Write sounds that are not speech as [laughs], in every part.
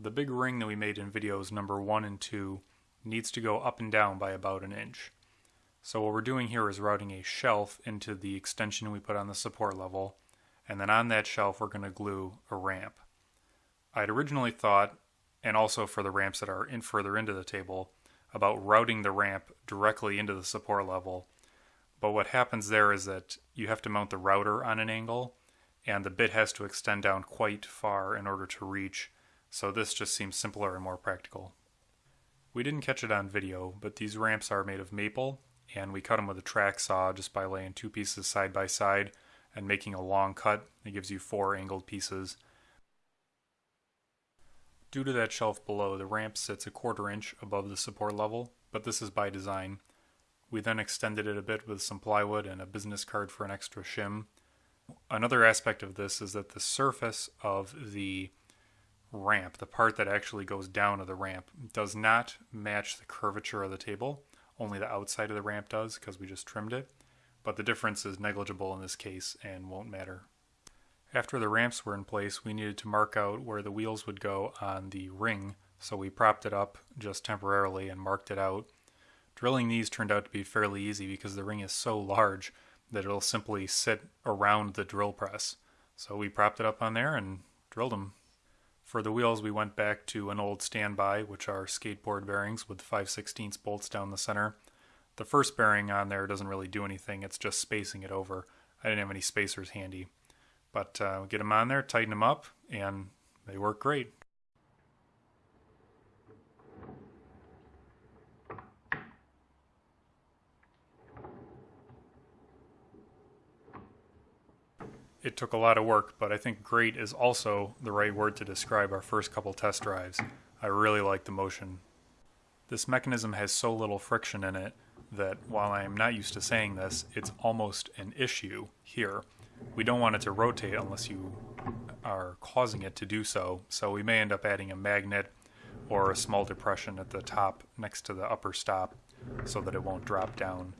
The big ring that we made in videos number 1 and 2 needs to go up and down by about an inch. So what we're doing here is routing a shelf into the extension we put on the support level, and then on that shelf we're going to glue a ramp. I'd originally thought, and also for the ramps that are in further into the table, about routing the ramp directly into the support level. But what happens there is that you have to mount the router on an angle, and the bit has to extend down quite far in order to reach, so this just seems simpler and more practical. We didn't catch it on video, but these ramps are made of maple, and we cut them with a track saw just by laying two pieces side by side and making a long cut. It gives you four angled pieces. Due to that shelf below, the ramp sits a quarter inch above the support level, but this is by design. We then extended it a bit with some plywood and a business card for an extra shim. Another aspect of this is that the surface of the ramp, the part that actually goes down of the ramp, does not match the curvature of the table. Only the outside of the ramp does because we just trimmed it, but the difference is negligible in this case and won't matter. After the ramps were in place, we needed to mark out where the wheels would go on the ring, so we propped it up just temporarily and marked it out. Drilling these turned out to be fairly easy because the ring is so large that it'll simply sit around the drill press. So we propped it up on there and drilled them. For the wheels, we went back to an old standby, which are skateboard bearings with 5 16 bolts down the center. The first bearing on there doesn't really do anything, it's just spacing it over. I didn't have any spacers handy. But uh, get them on there, tighten them up, and they work great. It took a lot of work, but I think great is also the right word to describe our first couple test drives. I really like the motion. This mechanism has so little friction in it that while I am not used to saying this, it's almost an issue here. We don't want it to rotate unless you are causing it to do so, so we may end up adding a magnet or a small depression at the top next to the upper stop so that it won't drop down.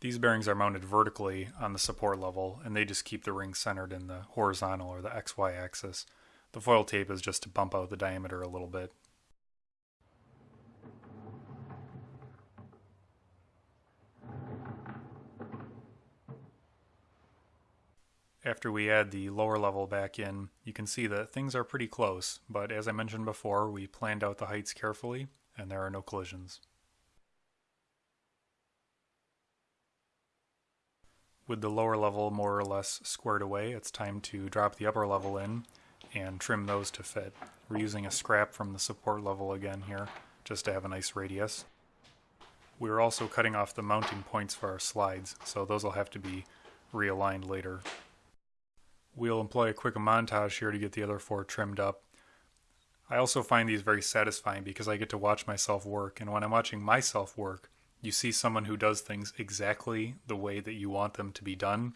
These bearings are mounted vertically on the support level, and they just keep the ring centered in the horizontal or the XY axis. The foil tape is just to bump out the diameter a little bit. After we add the lower level back in, you can see that things are pretty close, but as I mentioned before, we planned out the heights carefully, and there are no collisions. With the lower level more or less squared away, it's time to drop the upper level in and trim those to fit. We're using a scrap from the support level again here, just to have a nice radius. We're also cutting off the mounting points for our slides, so those will have to be realigned later. We'll employ a quick montage here to get the other four trimmed up. I also find these very satisfying because I get to watch myself work, and when I'm watching myself work, you see someone who does things exactly the way that you want them to be done.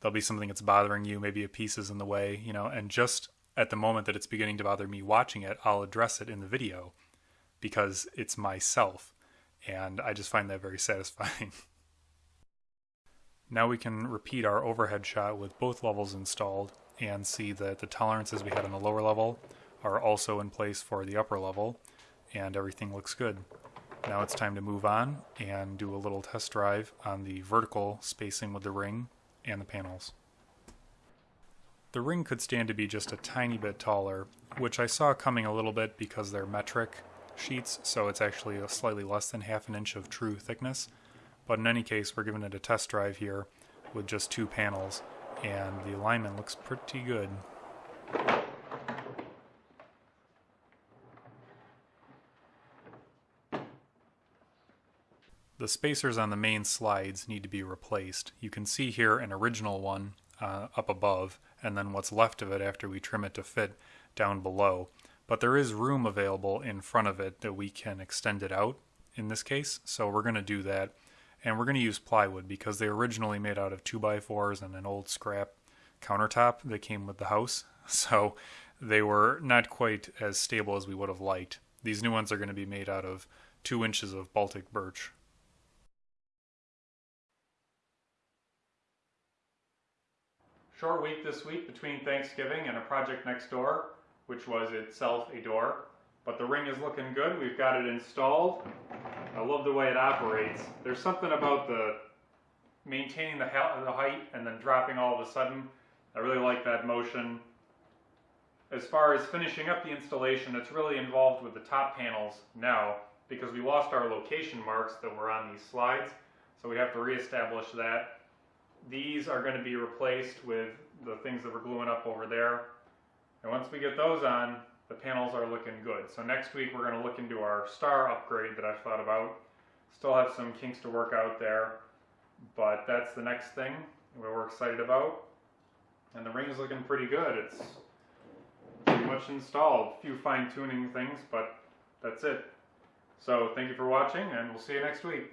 There'll be something that's bothering you, maybe a piece is in the way, you know, and just at the moment that it's beginning to bother me watching it, I'll address it in the video because it's myself. And I just find that very [laughs] satisfying. now we can repeat our overhead shot with both levels installed and see that the tolerances we had on the lower level are also in place for the upper level and everything looks good. Now it's time to move on and do a little test drive on the vertical spacing with the ring and the panels. The ring could stand to be just a tiny bit taller, which I saw coming a little bit because they're metric sheets, so it's actually a slightly less than half an inch of true thickness. But in any case, we're giving it a test drive here with just two panels, and the alignment looks pretty good. The spacers on the main slides need to be replaced. You can see here an original one uh, up above and then what's left of it after we trim it to fit down below. But there is room available in front of it that we can extend it out in this case. So we're going to do that. And we're going to use plywood because they originally made out of 2x4s and an old scrap countertop that came with the house. [laughs] So they were not quite as stable as we would have liked. These new ones are going to be made out of 2 inches of Baltic birch. Short week this week between Thanksgiving and a project next door. which was itself a door. But the ring is looking good. We've got it installed. I love the way it operates. There's something about the maintaining the, the height and then dropping all of a sudden. I really like that motion. As far as finishing up the installation, it's really involved with the top panels now because we lost our location marks that were on these slides. So we have to reestablish that. These are going to be replaced with the things that we're gluing up over there. And once we get those on, the panels are looking good. So next week we're going to look into our star upgrade that I've thought about. Still have some kinks to work out there, but that's the next thing we're excited about. And the ring is looking pretty good. It's pretty much installed. A few fine tuning things, but that's it. So thank you for watching and we'll see you next week.